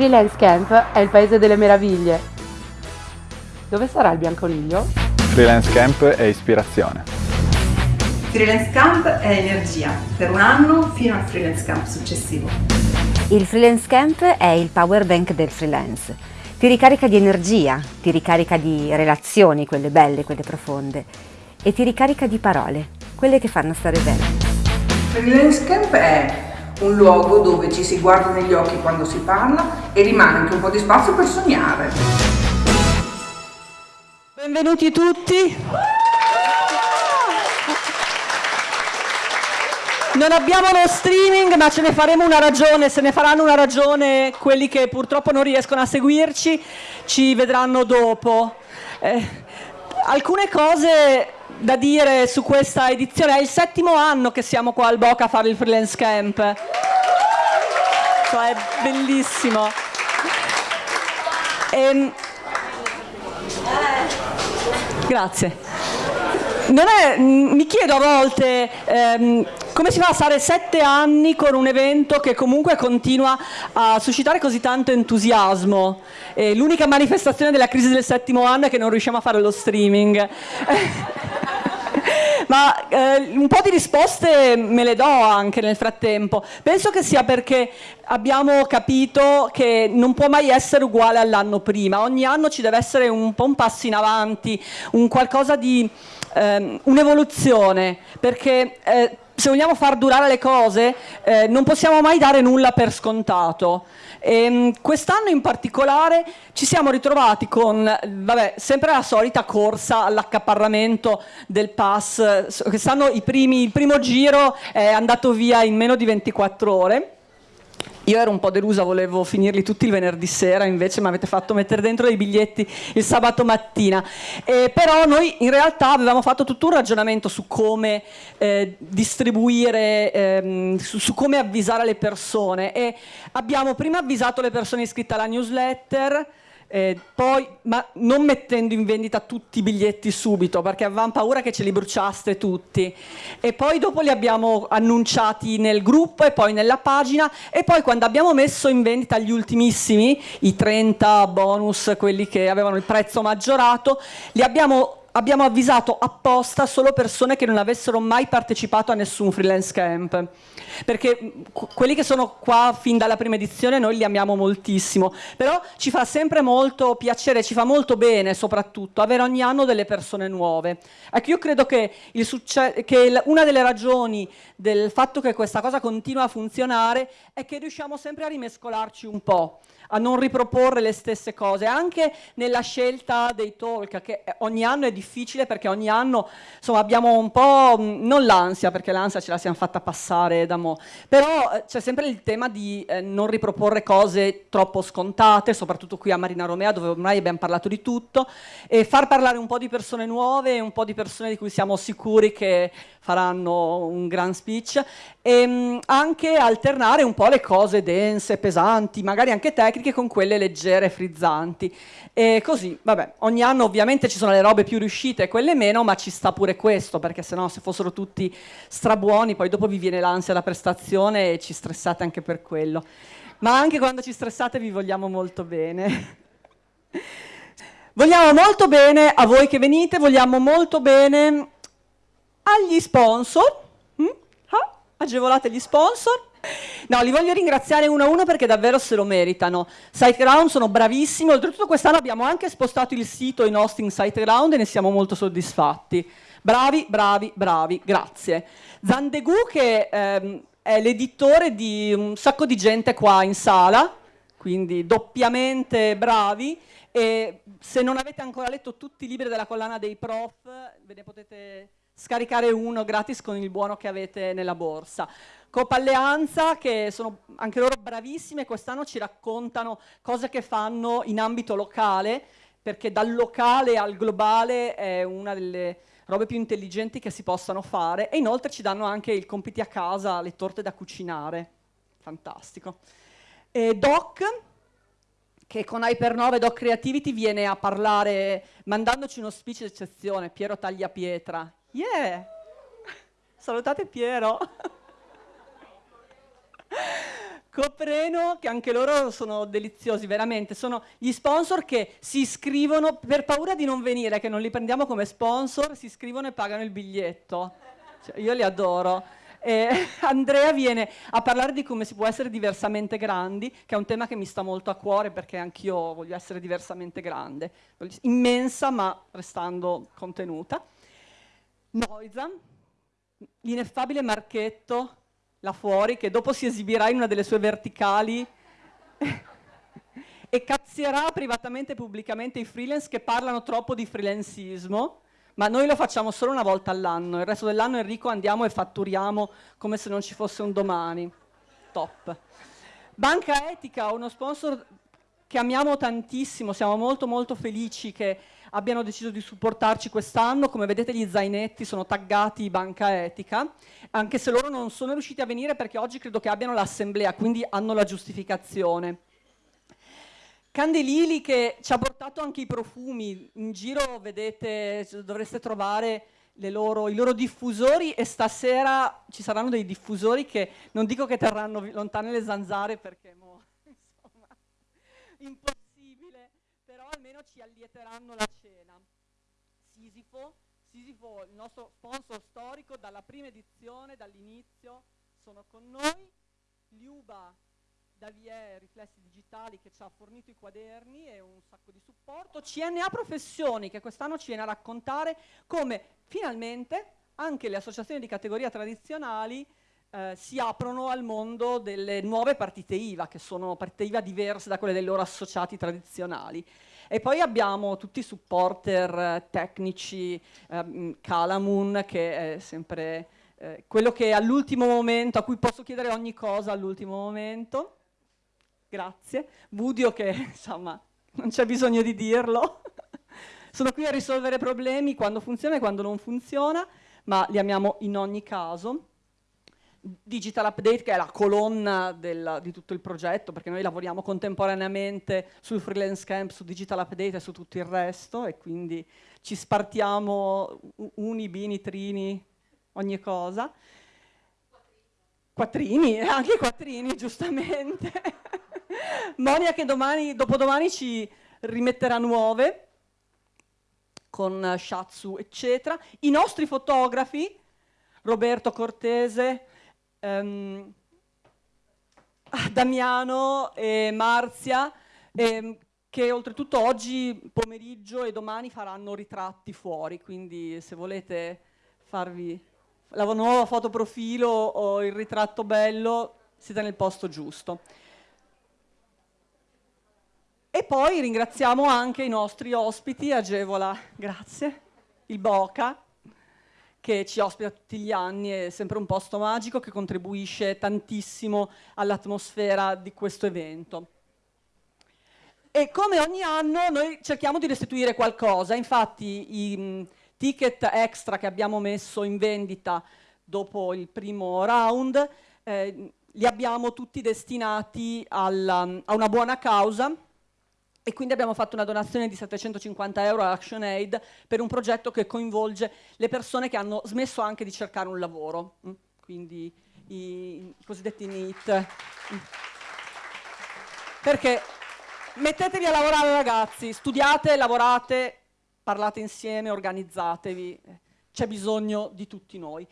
Freelance Camp è il paese delle meraviglie. Dove sarà il bianconiglio? Freelance Camp è ispirazione. Freelance Camp è energia, per un anno fino al Freelance Camp successivo. Il Freelance Camp è il power bank del freelance. Ti ricarica di energia, ti ricarica di relazioni, quelle belle, quelle profonde, e ti ricarica di parole, quelle che fanno stare bene. Freelance Camp è un luogo dove ci si guarda negli occhi quando si parla e rimane anche un po' di spazio per sognare. Benvenuti tutti. Non abbiamo lo streaming, ma ce ne faremo una ragione, se ne faranno una ragione quelli che purtroppo non riescono a seguirci, ci vedranno dopo. Eh, alcune cose da dire su questa edizione. È il settimo anno che siamo qua al Boca a fare il freelance camp. Cioè, è bellissimo. E... Ehm, grazie. È, mi chiedo a volte ehm, come si fa a stare sette anni con un evento che comunque continua a suscitare così tanto entusiasmo. l'unica manifestazione della crisi del settimo anno è che non riusciamo a fare lo streaming. Ma eh, un po' di risposte me le do anche nel frattempo. Penso che sia perché abbiamo capito che non può mai essere uguale all'anno prima. Ogni anno ci deve essere un po' un passo in avanti, un qualcosa di... Ehm, un'evoluzione, perché... Eh, se vogliamo far durare le cose eh, non possiamo mai dare nulla per scontato. Ehm, quest'anno in particolare ci siamo ritrovati con, vabbè, sempre la solita corsa all'accaparramento del pass, quest'anno il primo giro è andato via in meno di 24 ore, io ero un po' delusa, volevo finirli tutti il venerdì sera, invece mi avete fatto mettere dentro dei biglietti il sabato mattina. Eh, però noi in realtà avevamo fatto tutto un ragionamento su come eh, distribuire, ehm, su, su, come avvisare le persone e abbiamo prima avvisato le persone iscritte alla newsletter, eh, poi, ma non mettendo in vendita tutti i biglietti subito, perché avevamo paura che ce li bruciaste tutti. E poi dopo li abbiamo annunciati nel gruppo e poi nella pagina e poi quando abbiamo messo in vendita gli ultimissimi, i 30 bonus, quelli che avevano il prezzo maggiorato, li abbiamo abbiamo avvisato apposta solo persone che non avessero mai partecipato a nessun freelance camp perché quelli che sono qua fin dalla prima edizione noi li amiamo moltissimo, però ci fa sempre molto piacere, ci fa molto bene soprattutto avere ogni anno delle persone nuove. Ecco, io credo che, che una delle ragioni del fatto che questa cosa continua a funzionare è che riusciamo sempre a rimescolarci un po' a non riproporre le stesse cose, anche nella scelta dei talk, che ogni anno è difficile perché ogni anno insomma, abbiamo un po', non l'ansia, perché l'ansia ce la siamo fatta passare da mo', però eh, c'è sempre il tema di eh, non riproporre cose troppo scontate, soprattutto qui a Marina Romea dove ormai abbiamo parlato di tutto, e far parlare un po' di persone nuove, un po' di persone di cui siamo sicuri che faranno un gran speech e mh, anche alternare un po' le cose dense, pesanti, magari anche tecniche con quelle leggere frizzanti. E così, vabbè, ogni anno ovviamente ci sono le robe più riuscite e quelle meno, ma ci sta pure questo, perché sennò se fossero tutti strabuoni, poi dopo vi viene l'ansia da prestazione e ci stressate anche per quello. Ma anche quando ci stressate vi vogliamo molto bene. vogliamo molto bene a voi che venite, vogliamo molto bene agli sponsor, mm? ah, agevolate gli sponsor. No, li voglio ringraziare uno a uno perché davvero se lo meritano. SiteGround sono bravissimi, oltretutto quest'anno abbiamo anche spostato il sito in hosting SiteGround e ne siamo molto soddisfatti. Bravi, bravi, bravi, grazie. Zandegu che ehm, è l'editore di un sacco di gente qua in sala, quindi doppiamente bravi e se non avete ancora letto tutti i libri della collana dei prof ve ne potete scaricare uno gratis con il buono che avete nella borsa. Coppa Alleanza, che sono anche loro bravissime, quest'anno ci raccontano cose che fanno in ambito locale, perché dal locale al globale è una delle robe più intelligenti che si possano fare, e inoltre ci danno anche il compiti a casa, le torte da cucinare. Fantastico. E Doc, che con Hyper9 Doc Creativity viene a parlare, mandandoci uno speech d'eccezione, Piero Tagliapietra, Yeah! Salutate Piero. Copreno, che anche loro sono deliziosi, veramente, sono gli sponsor che si iscrivono per paura di non venire, che non li prendiamo come sponsor, si iscrivono e pagano il biglietto. Cioè, io li adoro. E Andrea viene a parlare di come si può essere diversamente grandi, che è un tema che mi sta molto a cuore perché anch'io voglio essere diversamente grande, immensa ma restando contenuta. Noiza, l'ineffabile Marchetto, là fuori, che dopo si esibirà in una delle sue verticali e cazzierà privatamente e pubblicamente i freelance che parlano troppo di freelancismo, ma noi lo facciamo solo una volta all'anno, il resto dell'anno Enrico andiamo e fatturiamo come se non ci fosse un domani. Top. Banca Etica, uno sponsor che amiamo tantissimo, siamo molto molto felici che abbiano deciso di supportarci quest'anno, come vedete gli zainetti sono taggati Banca Etica, anche se loro non sono riusciti a venire perché oggi credo che abbiano l'assemblea, quindi hanno la giustificazione. Candelili che ci ha portato anche i profumi, in giro vedete, dovreste trovare loro, i loro diffusori e stasera ci saranno dei diffusori che non dico che terranno lontane le zanzare perché mo, insomma, almeno ci allieteranno la cena. Sisifo, Sisifo, il nostro sponsor storico dalla prima edizione, dall'inizio, sono con noi. Liuba Davie Riflessi Digitali che ci ha fornito i quaderni e un sacco di supporto. CNA Professioni che quest'anno ci viene a raccontare come finalmente anche le associazioni di categoria tradizionali eh, si aprono al mondo delle nuove partite IVA, che sono partite IVA diverse da quelle dei loro associati tradizionali. E poi abbiamo tutti i supporter eh, tecnici, eh, Calamun, che è sempre eh, quello che all'ultimo momento, a cui posso chiedere ogni cosa all'ultimo momento. Grazie. Budio che, insomma, non c'è bisogno di dirlo. Sono qui a risolvere problemi quando funziona e quando non funziona, ma li amiamo in ogni caso. Digital Update che è la colonna del, di tutto il progetto perché noi lavoriamo contemporaneamente sul freelance camp, su Digital Update e su tutto il resto e quindi ci spartiamo uni, bini, trini, ogni cosa. Quattrini, anche quattrini giustamente. Monia che domani, dopodomani ci rimetterà nuove con Shatsu eccetera. I nostri fotografi, Roberto Cortese, um, Damiano e Marzia, ehm, che oltretutto oggi pomeriggio e domani faranno ritratti fuori, quindi se volete farvi la nuova foto profilo o il ritratto bello, siete nel posto giusto. E poi ringraziamo anche i nostri ospiti, Agevola, grazie, il Boca, che ci ospita tutti gli anni, è sempre un posto magico che contribuisce tantissimo all'atmosfera di questo evento. E come ogni anno noi cerchiamo di restituire qualcosa, infatti i mh, ticket extra che abbiamo messo in vendita dopo il primo round eh, li abbiamo tutti destinati alla, a una buona causa e quindi abbiamo fatto una donazione di 750 euro a ActionAid per un progetto che coinvolge le persone che hanno smesso anche di cercare un lavoro, mm? quindi i, cosiddetti NEET. Mm. Perché mettetevi a lavorare ragazzi, studiate, lavorate, parlate insieme, organizzatevi, c'è bisogno di tutti noi.